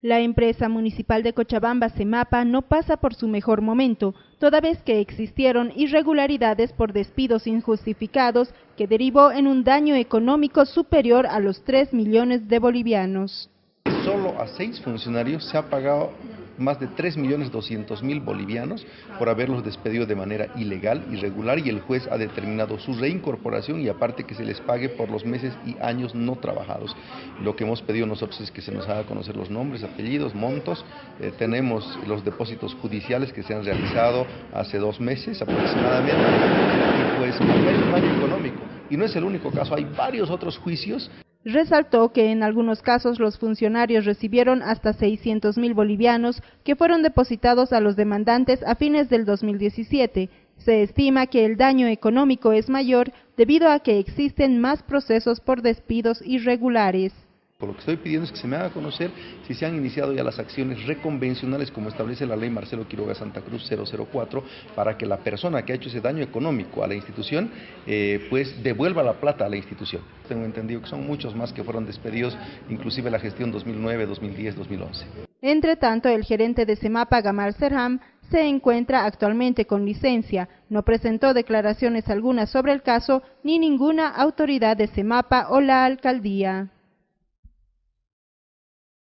La empresa municipal de Cochabamba, Semapa, no pasa por su mejor momento, toda vez que existieron irregularidades por despidos injustificados que derivó en un daño económico superior a los 3 millones de bolivianos. Solo a seis funcionarios se ha pagado más de 3.200.000 bolivianos por haberlos despedido de manera ilegal, irregular y el juez ha determinado su reincorporación y aparte que se les pague por los meses y años no trabajados. Lo que hemos pedido nosotros es que se nos haga conocer los nombres, apellidos, montos. Eh, tenemos los depósitos judiciales que se han realizado hace dos meses aproximadamente y pues no hay económico. Y no es el único caso, hay varios otros juicios Resaltó que en algunos casos los funcionarios recibieron hasta 600 mil bolivianos que fueron depositados a los demandantes a fines del 2017. Se estima que el daño económico es mayor debido a que existen más procesos por despidos irregulares. Lo que estoy pidiendo es que se me haga conocer si se han iniciado ya las acciones reconvencionales como establece la ley Marcelo Quiroga Santa Cruz 004 para que la persona que ha hecho ese daño económico a la institución eh, pues devuelva la plata a la institución. Tengo entendido que son muchos más que fueron despedidos, inclusive la gestión 2009, 2010, 2011. Entre tanto, el gerente de Semapa, Gamar Serham, se encuentra actualmente con licencia, no presentó declaraciones algunas sobre el caso ni ninguna autoridad de Semapa o la alcaldía.